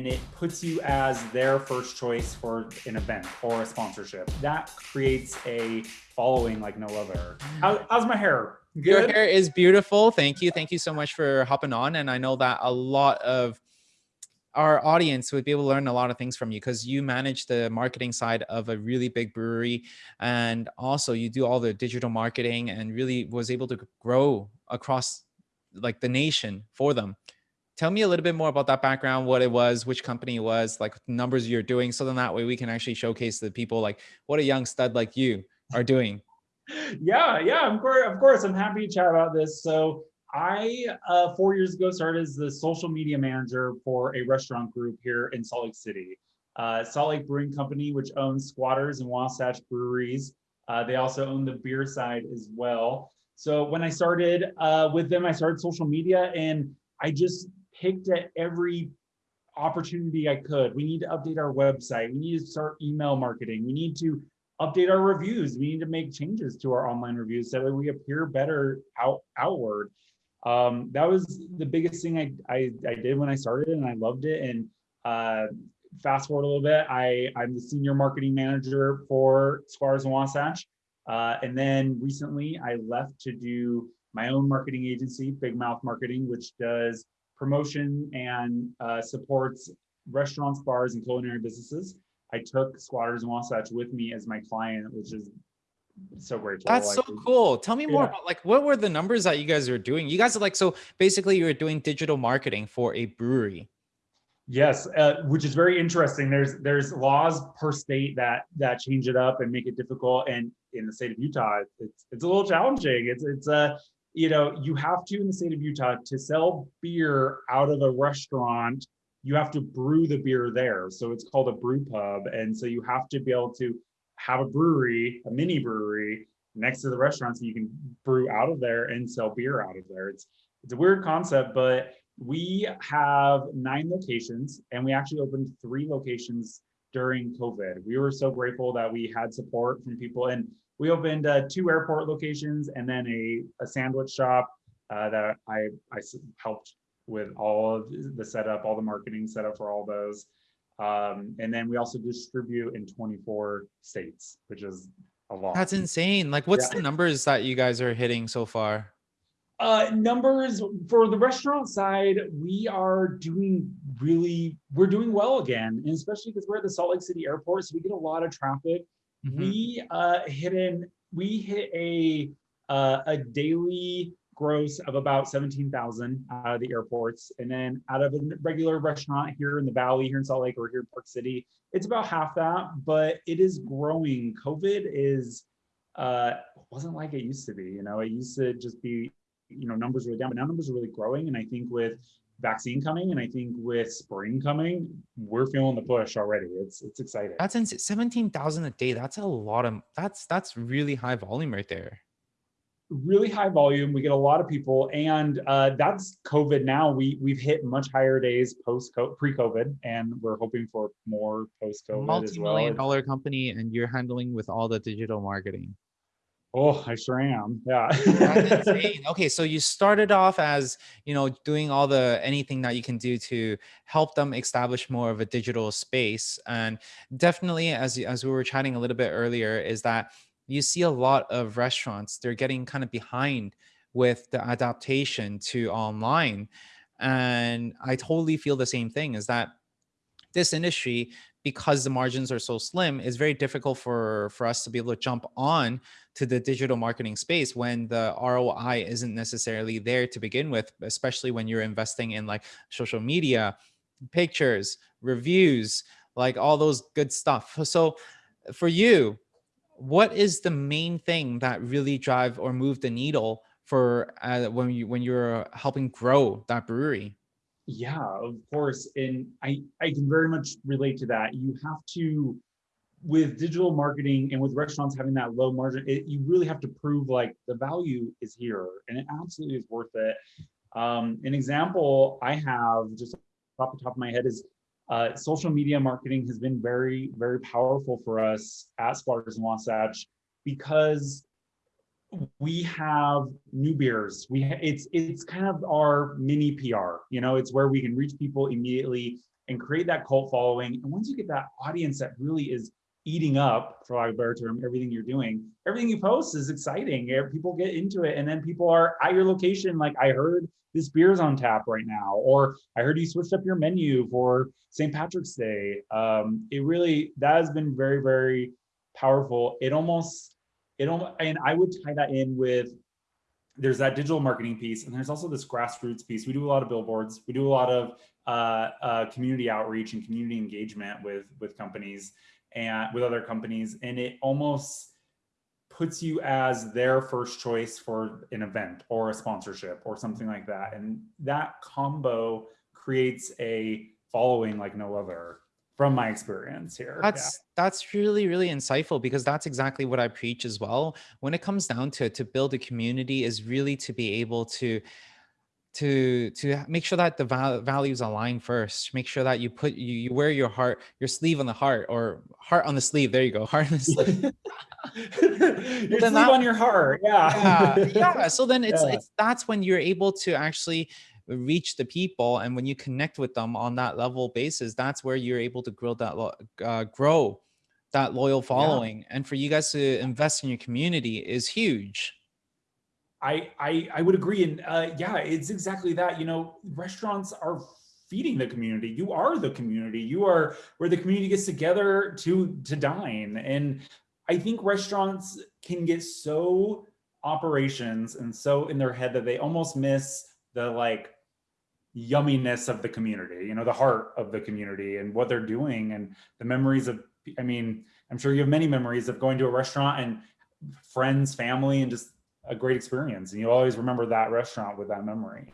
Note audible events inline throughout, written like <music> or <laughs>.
and it puts you as their first choice for an event or a sponsorship. That creates a following like no other. How, how's my hair? Good? Your hair is beautiful. Thank you. Thank you so much for hopping on. And I know that a lot of our audience would be able to learn a lot of things from you because you manage the marketing side of a really big brewery and also you do all the digital marketing and really was able to grow across like the nation for them tell me a little bit more about that background, what it was, which company it was, like numbers you're doing. So then that way we can actually showcase the people like what a young stud like you are doing. <laughs> yeah, yeah, of course, of course. I'm happy to chat about this. So I, uh, four years ago, started as the social media manager for a restaurant group here in Salt Lake City. Uh, Salt Lake Brewing Company, which owns Squatters and Wasatch Breweries. Uh, they also own the beer side as well. So when I started uh, with them, I started social media and I just picked at every opportunity I could. We need to update our website. We need to start email marketing. We need to update our reviews. We need to make changes to our online reviews so that we appear better out outward. Um, that was the biggest thing I, I, I, did when I started and I loved it. And uh, fast forward a little bit, I, I'm the senior marketing manager for Squatters and Wasatch. Uh, and then recently I left to do my own marketing agency, Big Mouth Marketing, which does promotion and uh, supports restaurants, bars, and culinary businesses. I took Squatters and Wasatch with me as my client, which is so grateful. That's so cool. Tell me more yeah. about like what were the numbers that you guys are doing? You guys are like so basically you're doing digital marketing for a brewery. Yes, uh, which is very interesting. There's there's laws per state that that change it up and make it difficult. And in the state of Utah, it's it's a little challenging. It's it's a uh, you know, you have to in the state of Utah to sell beer out of a restaurant, you have to brew the beer there. So it's called a brew pub. And so you have to be able to have a brewery, a mini brewery next to the restaurant so you can brew out of there and sell beer out of there. It's it's a weird concept, but we have nine locations and we actually opened three locations during COVID. We were so grateful that we had support from people and we opened uh, two airport locations and then a, a sandwich shop uh, that I, I helped with all of the setup, all the marketing setup for all those. Um, and then we also distribute in 24 states, which is a lot. That's insane. Like what's yeah. the numbers that you guys are hitting so far? Uh, numbers for the restaurant side, we are doing really, we're doing well again, and especially because we're at the Salt Lake City airport, so we get a lot of traffic. Mm -hmm. We uh, hit in, we hit a uh, a daily gross of about 17,000 out of the airports. And then out of a regular restaurant here in the Valley, here in Salt Lake or here in Park City, it's about half that, but it is growing. COVID is, uh, wasn't like it used to be, you know, it used to just be, you know, numbers were down, but now numbers are really growing. And I think with vaccine coming and I think with spring coming, we're feeling the push already. It's it's exciting. That's insane. 17,000 a day. That's a lot of that's that's really high volume right there. Really high volume. We get a lot of people and uh, that's COVID now. We we've hit much higher days post pre-COVID and we're hoping for more post-COVID Multi-million well. dollar company and you're handling with all the digital marketing. Oh, I sure am. Yeah. That's <laughs> insane. Okay, so you started off as, you know, doing all the anything that you can do to help them establish more of a digital space. And definitely as as we were chatting a little bit earlier is that you see a lot of restaurants, they're getting kind of behind with the adaptation to online. And I totally feel the same thing is that this industry because the margins are so slim, it's very difficult for, for us to be able to jump on to the digital marketing space when the ROI isn't necessarily there to begin with, especially when you're investing in like social media, pictures, reviews, like all those good stuff. So for you, what is the main thing that really drive or move the needle for uh, when you when you're helping grow that brewery? Yeah, of course. And I, I can very much relate to that. You have to, with digital marketing and with restaurants having that low margin, it, you really have to prove like the value is here and it absolutely is worth it. Um, an example I have just off the top of my head is uh, social media marketing has been very, very powerful for us at Squatters and Wasatch because we have new beers. We it's it's kind of our mini PR. You know, it's where we can reach people immediately and create that cult following. And once you get that audience that really is eating up, for lack of a better term, everything you're doing, everything you post is exciting. People get into it, and then people are at your location. Like I heard this beer's on tap right now, or I heard you switched up your menu for St. Patrick's Day. Um, it really that has been very very powerful. It almost it and I would tie that in with there's that digital marketing piece and there's also this grassroots piece. We do a lot of billboards. We do a lot of uh, uh, community outreach and community engagement with with companies and with other companies, and it almost puts you as their first choice for an event or a sponsorship or something like that. And that combo creates a following like no other from my experience here. That's yeah. that's really really insightful because that's exactly what I preach as well. When it comes down to to build a community is really to be able to to to make sure that the val values align first make sure that you put you, you wear your heart your sleeve on the heart or heart on the sleeve there you go <laughs> heart on the <laughs> sleeve your sleeve that, on your heart yeah yeah, yeah. so then <laughs> it's yeah. it's that's when you're able to actually reach the people and when you connect with them on that level basis that's where you're able to grow that uh, grow that loyal following yeah. and for you guys to invest in your community is huge I, I, I would agree. And uh, yeah, it's exactly that. You know, restaurants are feeding the community. You are the community. You are where the community gets together to, to dine. And I think restaurants can get so operations and so in their head that they almost miss the like yumminess of the community, you know, the heart of the community and what they're doing and the memories of, I mean, I'm sure you have many memories of going to a restaurant and friends, family, and just a great experience and you always remember that restaurant with that memory.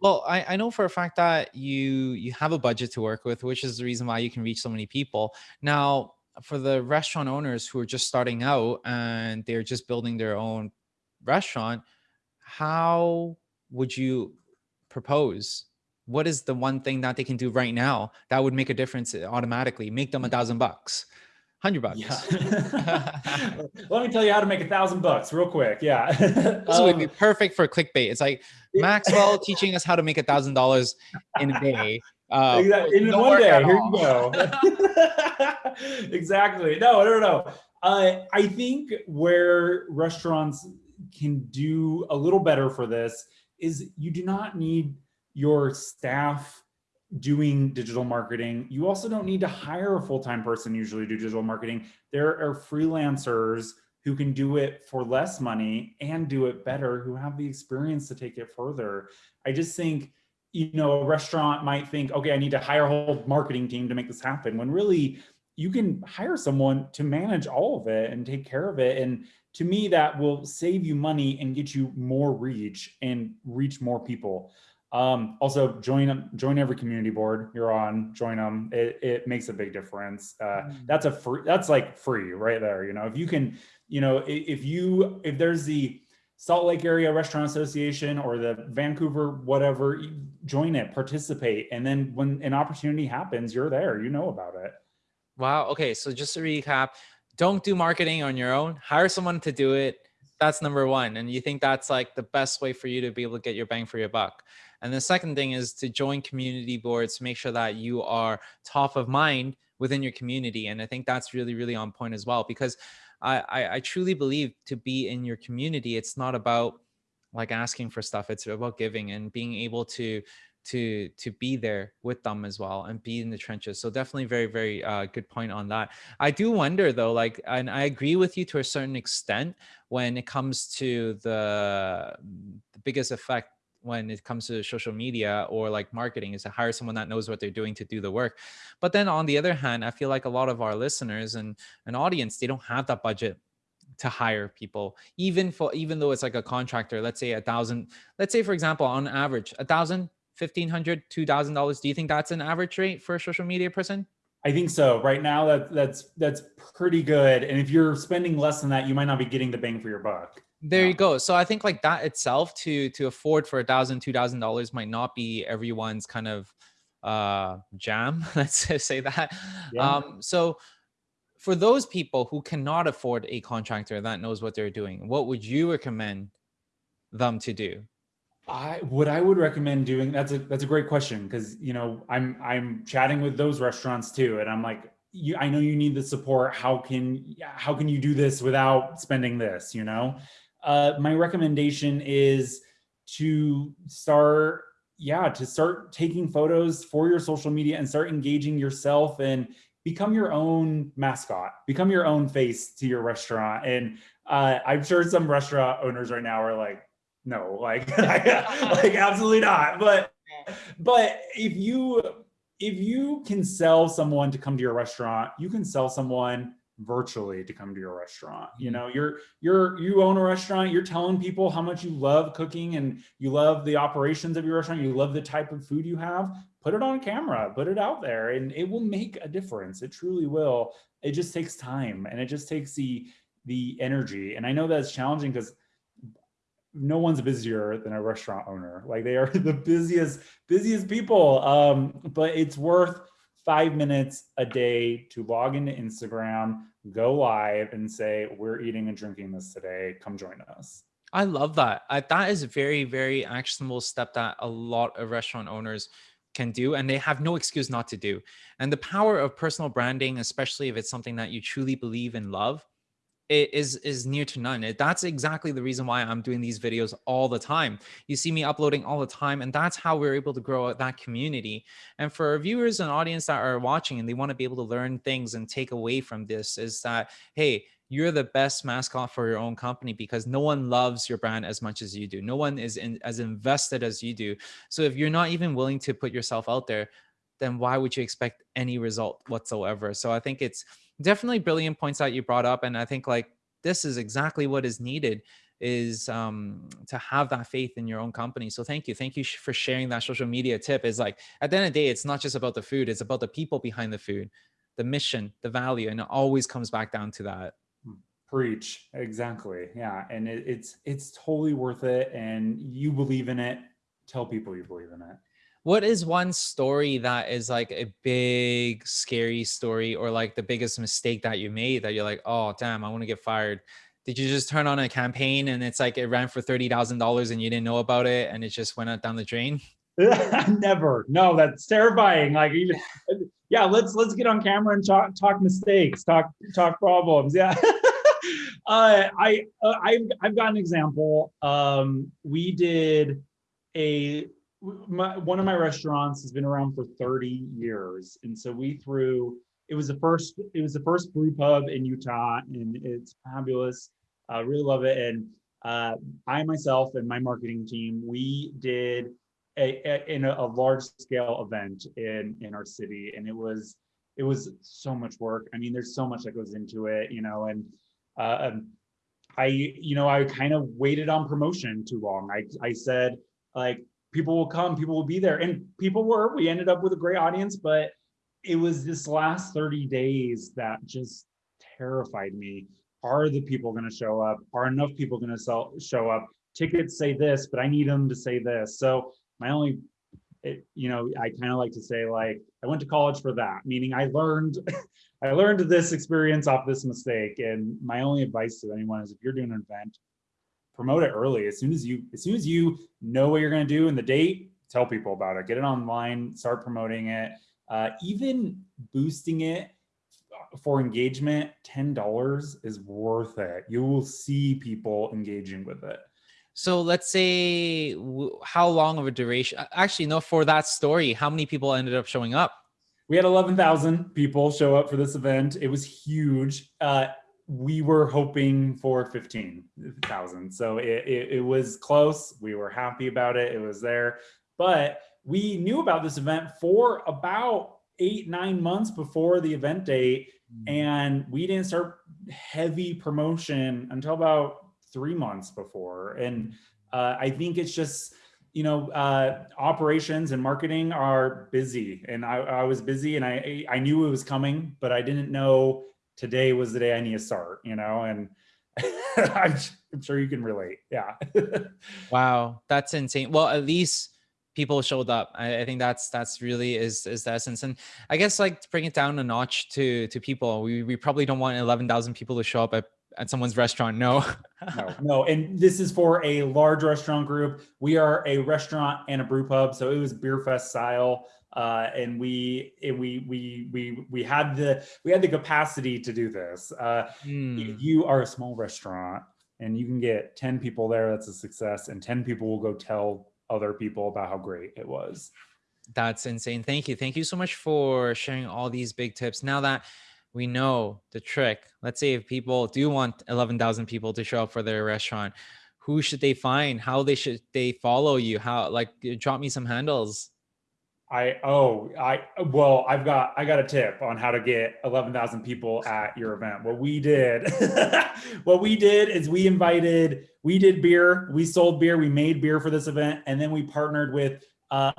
Well, I, I know for a fact that you you have a budget to work with, which is the reason why you can reach so many people. Now, for the restaurant owners who are just starting out and they're just building their own restaurant, how would you propose? What is the one thing that they can do right now that would make a difference automatically, make them a thousand bucks? Hundred bucks. Yeah. <laughs> <laughs> Let me tell you how to make a thousand bucks real quick. Yeah. <laughs> this um, would be um, perfect for clickbait. It's like Maxwell teaching us how to make a thousand dollars in a day. Uh, exactly. In one day. Here you go. exactly. No, no, no. Uh, I think where restaurants can do a little better for this is you do not need your staff doing digital marketing. You also don't need to hire a full-time person usually to do digital marketing. There are freelancers who can do it for less money and do it better, who have the experience to take it further. I just think, you know, a restaurant might think, okay, I need to hire a whole marketing team to make this happen, when really you can hire someone to manage all of it and take care of it. And to me, that will save you money and get you more reach and reach more people. Um, also join join every community board you're on, join them. It, it makes a big difference. Uh, mm. that's a free, that's like free right there. You know, if you can, you know, if you, if there's the Salt Lake Area Restaurant Association or the Vancouver, whatever, join it, participate. And then when an opportunity happens, you're there, you know about it. Wow. Okay. So just to recap, don't do marketing on your own, hire someone to do it. That's number one. And you think that's like the best way for you to be able to get your bang for your buck. And the second thing is to join community boards to make sure that you are top of mind within your community. And I think that's really, really on point as well, because I, I, truly believe to be in your community, it's not about like asking for stuff. It's about giving and being able to to to be there with them as well and be in the trenches so definitely very very uh, good point on that i do wonder though like and i agree with you to a certain extent when it comes to the, the biggest effect when it comes to social media or like marketing is to hire someone that knows what they're doing to do the work. But then on the other hand, I feel like a lot of our listeners and an audience, they don't have that budget to hire people even for even though it's like a contractor let's say a thousand let's say for example on average a thousand fifteen hundred two thousand dollars do you think that's an average rate for a social media person I think so. Right now, that that's that's pretty good. And if you're spending less than that, you might not be getting the bang for your buck. There yeah. you go. So I think like that itself to to afford for a thousand, two thousand dollars might not be everyone's kind of uh jam. <laughs> Let's say that. Yeah. Um, so for those people who cannot afford a contractor that knows what they're doing, what would you recommend them to do? I what I would recommend doing that's a that's a great question because you know I'm I'm chatting with those restaurants too and I'm like you I know you need the support how can how can you do this without spending this you know uh my recommendation is to start yeah to start taking photos for your social media and start engaging yourself and become your own mascot become your own face to your restaurant and uh, I'm sure some restaurant owners right now are like no, like, <laughs> like absolutely not. But, but if you, if you can sell someone to come to your restaurant, you can sell someone virtually to come to your restaurant. You mm-hmm. know, you're, you're, you own a restaurant, you're telling people how much you love cooking and you love the operations of your restaurant. You love the type of food you have, put it on camera, put it out there and it will make a difference. It truly will. It just takes time and it just takes the, the energy. And I know that's challenging because no one's busier than a restaurant owner. Like they are <laughs> the busiest, busiest people. Um, but it's worth five minutes a day to log into Instagram, go live and say, we're eating and drinking this today. Come join us. I love that. I, that is a very, very actionable step that a lot of restaurant owners can do and they have no excuse not to do. And the power of personal branding, especially if it's something that you truly believe and love, is is near to none. That's exactly the reason why I'm doing these videos all the time. You see me uploading all the time, and that's how we're able to grow that community. And for viewers and audience that are watching and they want to be able to learn things and take away from this is that, hey, you're the best mascot for your own company because no one loves your brand as much as you do. No one is in, as invested as you do. So if you're not even willing to put yourself out there, then why would you expect any result whatsoever? So I think it's definitely brilliant points that you brought up. And I think like this is exactly what is needed is um, to have that faith in your own company. So thank you. Thank you for sharing that social media tip is like, at the end of the day, it's not just about the food, it's about the people behind the food, the mission, the value, and it always comes back down to that. Hmm. Preach. Exactly. Yeah. And it, it's, it's totally worth it. And you believe in it. Tell people you believe in it. What is one story that is like a big scary story or like the biggest mistake that you made that you're like, oh, damn, I want to get fired. Did you just turn on a campaign and it's like it ran for $30,000 and you didn't know about it and it just went out down the drain? <laughs> Never. No, that's terrifying. Like even, <laughs> yeah, let's, let's get on camera and talk, talk mistakes, talk, talk problems. Yeah. <laughs> uh, I, uh, I've, I've got an example. Um, we did a my, one of my restaurants has been around for 30 years. And so we threw, it was the first, it was the first brew pub in Utah and it's fabulous. I uh, really love it. And uh, I myself and my marketing team, we did a, a in a, a, large scale event in, in our city. And it was, it was so much work. I mean, there's so much that goes into it, you know, and uh, um, I, you know, I kind of waited on promotion too long. I, I said like, people will come, people will be there. And people were, we ended up with a great audience, but it was this last 30 days that just terrified me. Are the people going to show up? Are enough people going to sell, show up? Tickets say this, but I need them to say this. So my only, it, you know, I kind of like to say like, I went to college for that, meaning I learned, <laughs> I learned this experience off this mistake. And my only advice to anyone is if you're doing an event, promote it early. As soon as you, as soon as you know what you're going to do and the date, tell people about it, get it online, start promoting it, uh, even boosting it for engagement, $10 is worth it. You will see people engaging with it. So let's say how long of a duration, actually, no, for that story, how many people ended up showing up? We had 11,000 people show up for this event. It was huge. Uh, we were hoping for 15,000. So it, it, it, was close. We were happy about it. It was there. But we knew about this event for about eight, nine months before the event date. Mm. And we didn't start heavy promotion until about three months before. And uh, I think it's just, you know, uh, operations and marketing are busy and I, I was busy and I, I knew it was coming, but I didn't know today was the day I need to start, you know, and <laughs> I'm, I'm sure you can relate. Yeah. <laughs> wow. That's insane. Well, at least people showed up. I, I, think that's that's really is is the essence. And I guess like to bring it down a notch to to people, we we probably don't want eleven thousand people to show up at at someone's restaurant. No. no, no. And this is for a large restaurant group. We are a restaurant and a brew pub, so it was beer fest style. Uh, and we and we we we we had the we had the capacity to do this. Uh, mm. If you are a small restaurant and you can get 10 people there, that's a success, and 10 people will go tell other people about how great it was. That's insane. Thank you. Thank you so much for sharing all these big tips. Now that we know the trick, let's say if people do want 11,000 people to show up for their restaurant, who should they find? How they should they follow you? How like drop me some handles. I oh I well I've got I got a tip on how to get 11,000 people at your event. What we did <laughs> what we did is we invited we did beer, we sold beer, we made beer for this event and then we partnered with uh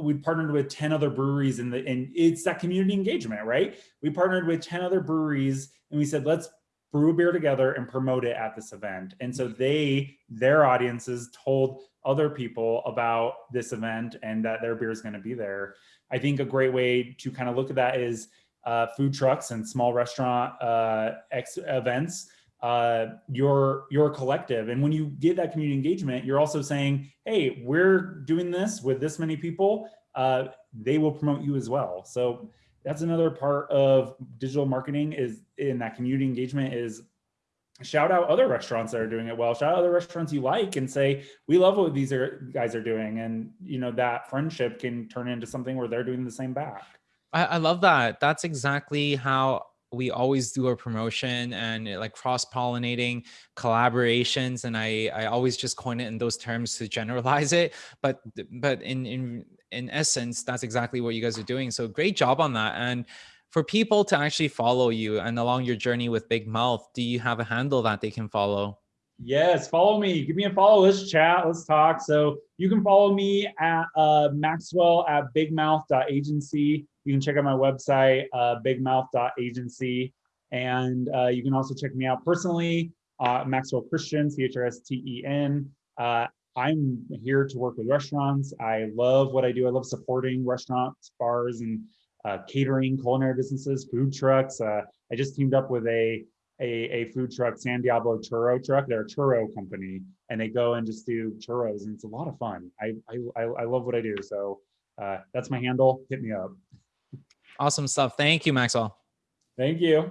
we partnered with 10 other breweries in the and it's that community engagement, right? We partnered with 10 other breweries and we said let's brew a beer together and promote it at this event. And so they their audiences told other people about this event and that their beer is going to be there. I think a great way to kind of look at that is uh, food trucks and small restaurant uh, events. Uh, you're a collective, and when you get that community engagement, you're also saying, "Hey, we're doing this with this many people. Uh, they will promote you as well." So that's another part of digital marketing is in that community engagement is shout out other restaurants that are doing it well. Shout out other restaurants you like and say we love what these are, guys are doing. And you know that friendship can turn into something where they're doing the same back. I, I love that. That's exactly how we always do our promotion and like cross-pollinating collaborations. And i i always just coin it in those terms to generalize it. But but in in in essence that's exactly what you guys are doing so great job on that and for people to actually follow you and along your journey with Big Mouth, do you have a handle that they can follow? Yes, follow me. Give me a follow. Let's chat. Let's talk. So you can follow me at uh, Maxwell at bigmouth.agency. You can check out my website, uh, bigmouth.agency. And uh, you can also check me out personally, uh, Maxwell Christen, C H R S T E N. Uh, I'm here to work with restaurants. I love what I do. I love supporting restaurants, bars, and uh, catering, culinary businesses, food trucks. Uh, I just teamed up with a, a, a food truck, San Diablo Churro Truck. They're a churro company, and they go and just do churros, and it's a lot of fun. I I, I love what I do, so uh, that's my handle. Hit me up. Awesome stuff. Thank you, Maxwell. Thank you.